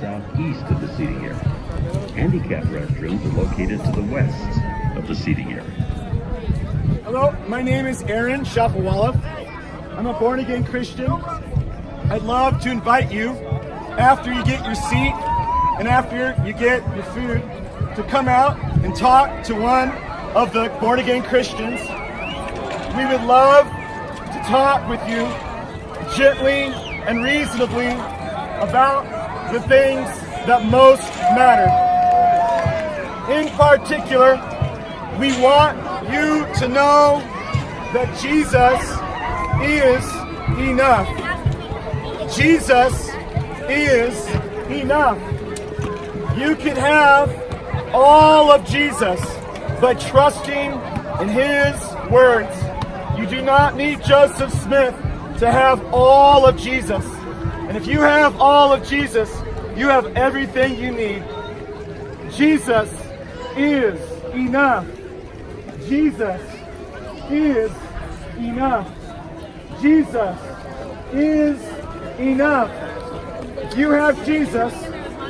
southeast of the seating area. Handicap restrooms are located to the west of the seating area. Hello, my name is Aaron Shafovaloff. I'm a born again Christian. I'd love to invite you after you get your seat and after you get your food to come out and talk to one of the born again Christians. We would love to talk with you gently and reasonably about the things that most matter. In particular, we want you to know that Jesus is enough. Jesus is enough. You can have all of Jesus by trusting in His words. You do not need Joseph Smith to have all of Jesus. And if you have all of Jesus, you have everything you need. Jesus is enough. Jesus is enough. Jesus is enough. If you have Jesus,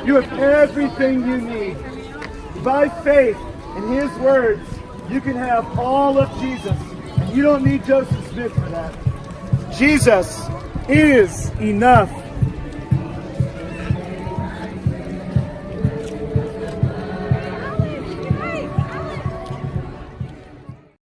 you have everything you need. By faith in His words, you can have all of Jesus. And you don't need Joseph Smith for that. Jesus is enough.